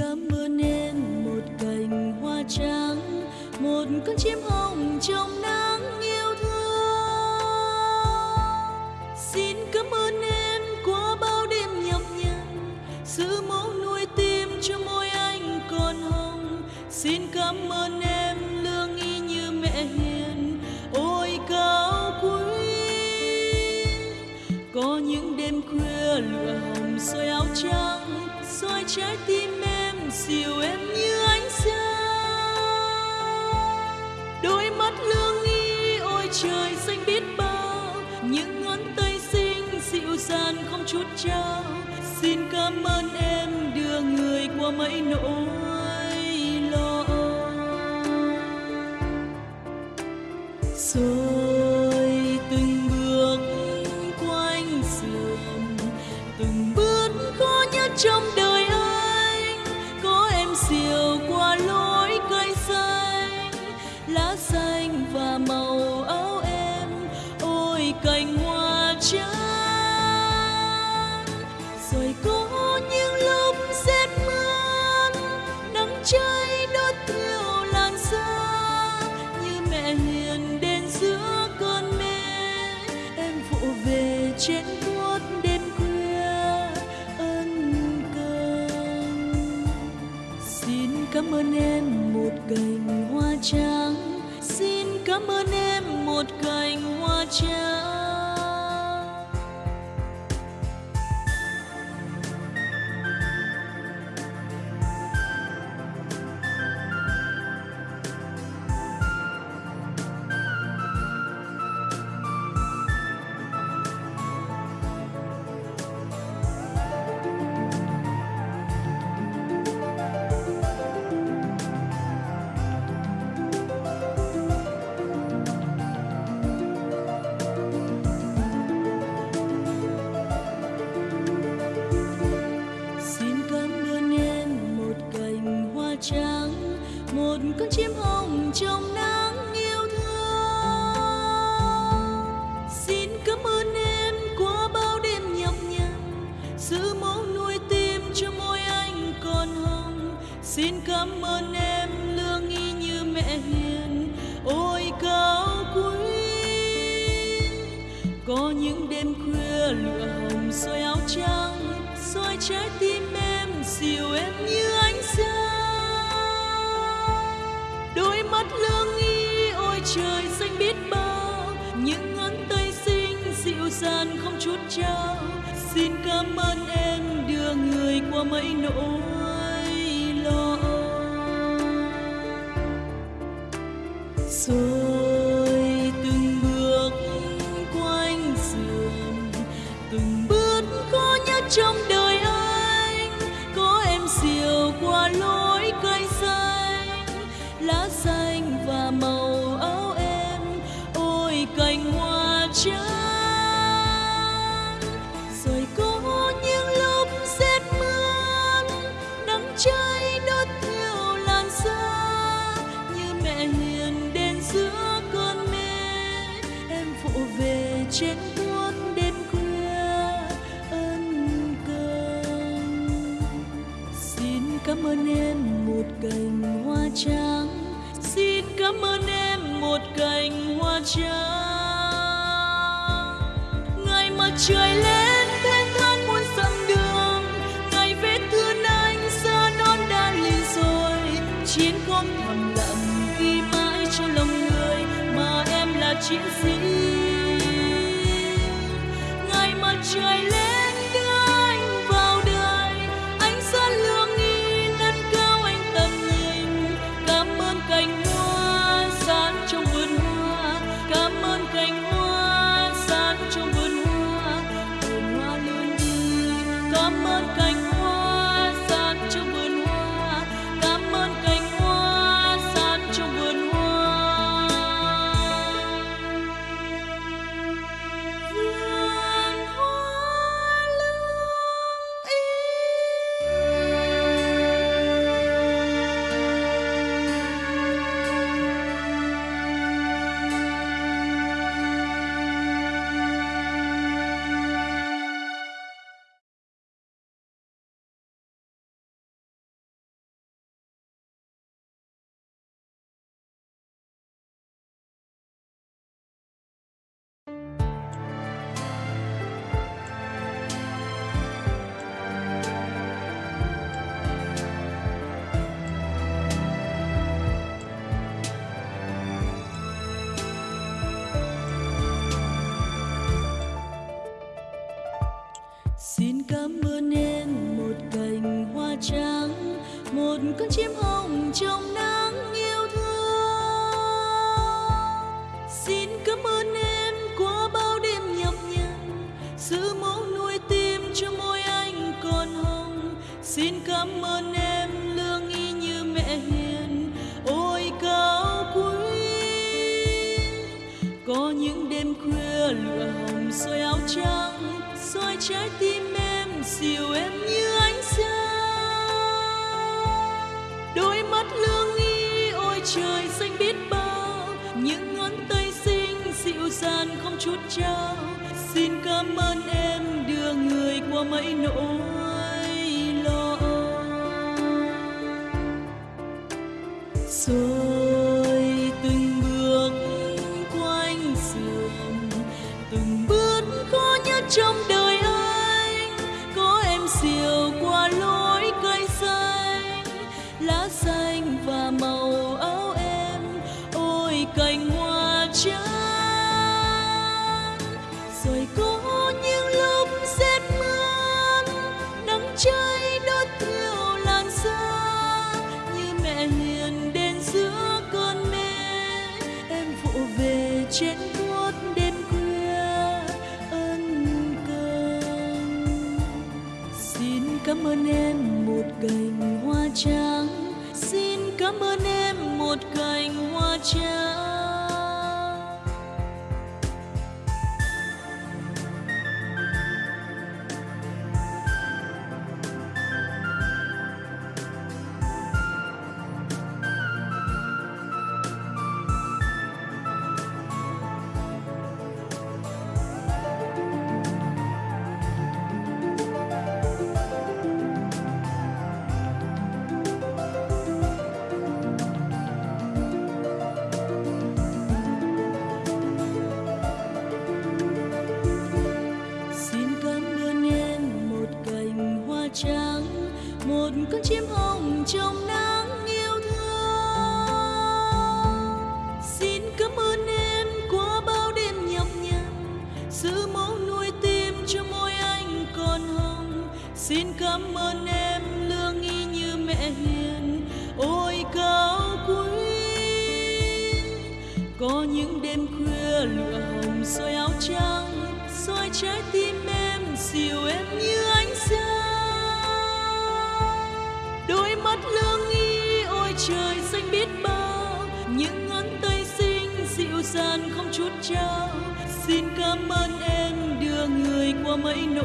cảm ơn em một cành hoa trắng, một con chim hồng trong nắng yêu thương. Xin cảm ơn em qua bao đêm nhọc nhằn, giữ mẫu nuôi tim cho môi anh còn hồng. Xin cảm ơn em lương y như mẹ hiền, ôi cao quý. Có những đêm khuya lửa hồng soi áo trắng, soi trái tim nỗi lo. Rồi từng bước quanh giường từng bước khó nhất trong đời anh. Có em diều qua lối cây xanh, lá xanh và màu áo em, ôi cành hoa trắng. Rồi có cảm ơn em một cành hoa trắng. Xin cảm ơn em một cành hoa trắng. Cảm ơn em, lương y như mẹ hiền. Ôi, cao quý, có những đêm khuya lửa hồng, soi áo trắng, soi trái tim em dịu em như ánh sao đôi mắt lương y, ôi trời, xanh biết bao. Những ngón tay xinh dịu dàng không chút trao. Xin cảm ơn em, đưa người qua mấy nỗi rồi từng bước quanh giường từng bước khó nhớ trong đời. Cảm ơn em một cành hoa trắng. Xin cảm ơn em một cành hoa trắng. Ngày mặt trời lên thênh thang muôn dặm đường. Ngày vết thương anh xa non đã lì rồi. Chiến công thầm lặng ghi mãi trong lòng người mà em là chiến sĩ. Soi soi trái tim em dịu em như ánh sáng. Đôi mắt lương nghi, ôi trời, xanh biết bao. Những ngón tay xinh, dịu dàng không chút trao. Xin cảm ơn em, đưa người qua mấy nỗi lo. Rồi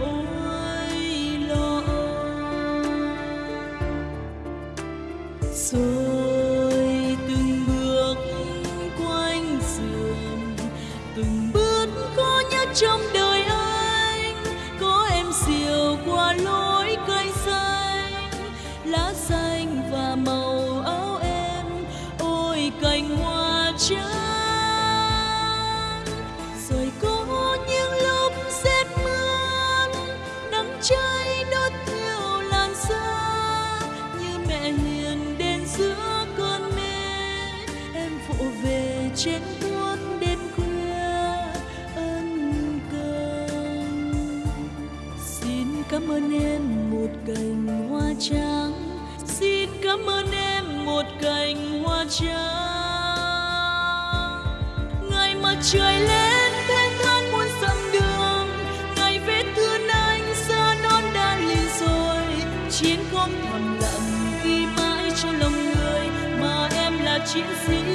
nỗi lo. Rồi từng bước quanh giường từng bước khó nhất trong đời anh. Có em diều qua lối cây xanh, lá xanh và màu áo em. Ôi cành hoa trắng trên buốt đêm khuya ân cần. Xin cảm ơn em một cành hoa trắng. Xin cảm ơn em một cành hoa trắng. Ngày mặt trời lên thênh thang muôn dặm đường. Ngày vết thương anh, xa non đã lìa rồi. Chiến công thầm lặng ghi mãi trong lòng người, mà em là chiến sĩ.